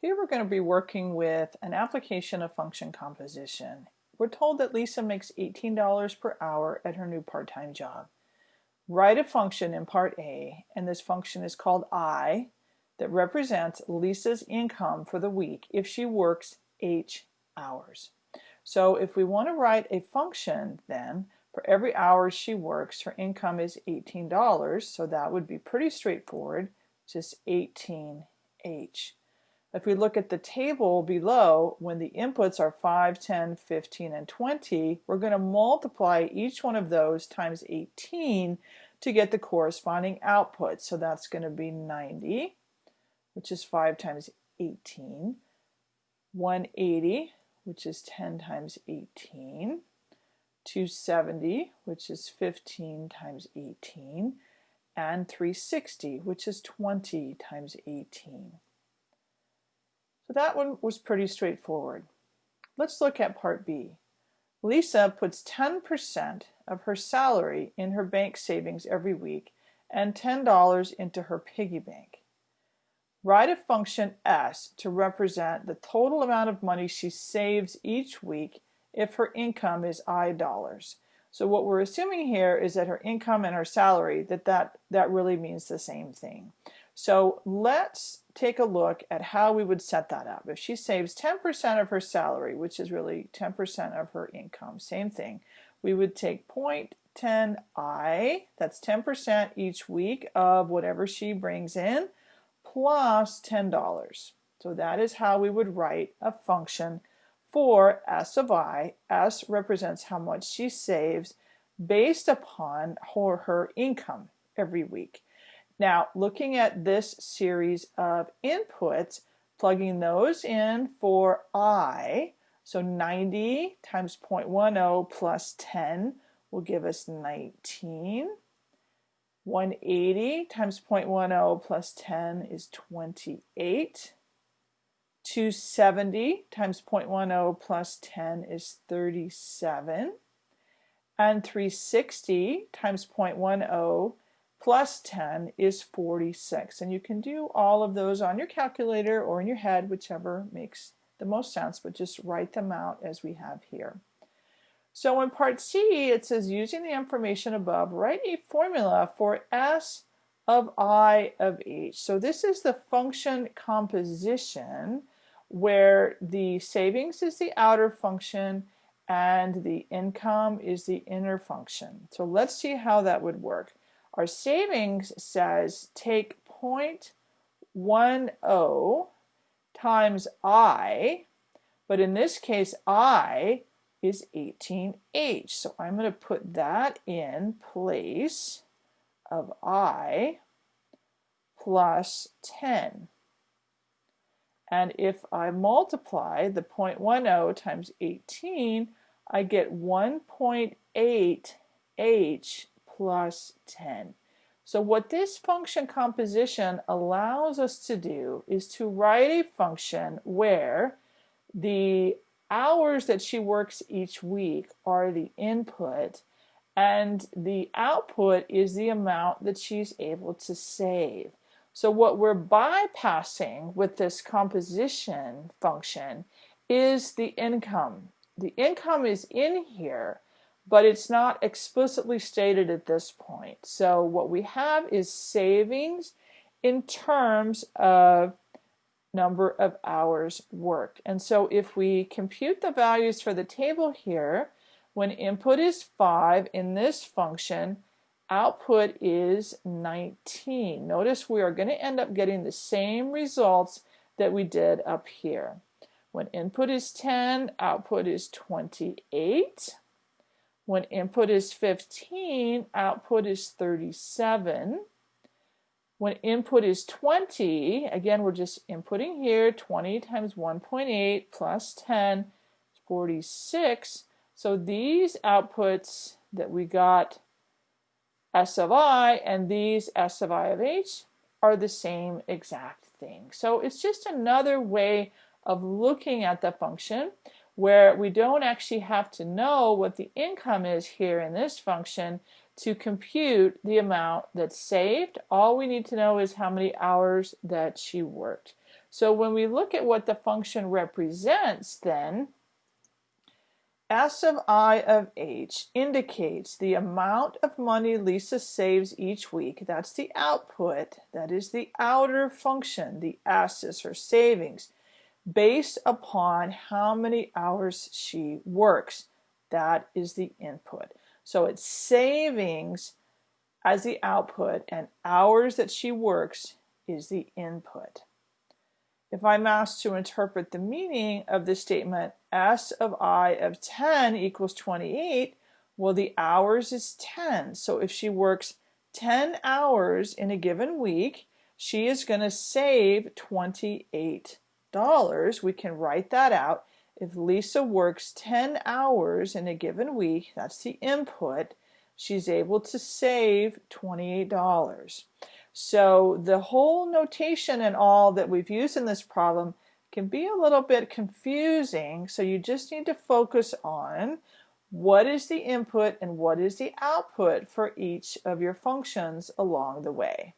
Here we're going to be working with an application of function composition. We're told that Lisa makes $18 per hour at her new part-time job. Write a function in part A, and this function is called I, that represents Lisa's income for the week if she works H hours. So if we want to write a function then, for every hour she works, her income is $18, so that would be pretty straightforward, just 18H. If we look at the table below, when the inputs are 5, 10, 15, and 20, we're going to multiply each one of those times 18 to get the corresponding output. So that's going to be 90, which is 5 times 18, 180, which is 10 times 18, 270, which is 15 times 18, and 360, which is 20 times 18. So that one was pretty straightforward. Let's look at part B. Lisa puts 10% of her salary in her bank savings every week and $10 into her piggy bank. Write a function S to represent the total amount of money she saves each week if her income is I dollars. So what we're assuming here is that her income and her salary, that that, that really means the same thing. So let's take a look at how we would set that up. If she saves 10% of her salary, which is really 10% of her income, same thing, we would take 0.10i, that's 10% each week of whatever she brings in, plus $10. So that is how we would write a function for S of i. S represents how much she saves based upon her, her income every week. Now, looking at this series of inputs, plugging those in for i, so 90 times 0.10 plus 10 will give us 19. 180 times 0.10 plus 10 is 28. 270 times 0.10 plus 10 is 37. And 360 times 0.10 plus 10 is 46. And you can do all of those on your calculator or in your head, whichever makes the most sense, but just write them out as we have here. So in part C, it says using the information above, write a formula for S of I of H. So this is the function composition where the savings is the outer function and the income is the inner function. So let's see how that would work. Our savings says take 0.10 times I, but in this case I is 18H. So I'm going to put that in place of I plus 10. And if I multiply the 0.10 times 18, I get 1.8 H plus 10. So what this function composition allows us to do is to write a function where the hours that she works each week are the input and the output is the amount that she's able to save. So what we're bypassing with this composition function is the income. The income is in here, but it's not explicitly stated at this point. So what we have is savings in terms of number of hours worked. And so if we compute the values for the table here, when input is 5 in this function, output is 19. Notice we are going to end up getting the same results that we did up here. When input is 10, output is 28. When input is 15, output is 37. When input is 20, again, we're just inputting here, 20 times 1.8 plus 10 is 46. So these outputs that we got S of i and these S of i of h are the same exact thing. So it's just another way of looking at the function where we don't actually have to know what the income is here in this function to compute the amount that's saved. All we need to know is how many hours that she worked. So when we look at what the function represents then, S of I of H indicates the amount of money Lisa saves each week. That's the output. That is the outer function. The S is her savings based upon how many hours she works. That is the input. So it's savings as the output and hours that she works is the input. If I'm asked to interpret the meaning of the statement S of I of 10 equals 28, well the hours is 10. So if she works 10 hours in a given week, she is going to save $28. Dollars, we can write that out. If Lisa works 10 hours in a given week, that's the input, she's able to save $28. So the whole notation and all that we've used in this problem can be a little bit confusing. So you just need to focus on what is the input and what is the output for each of your functions along the way.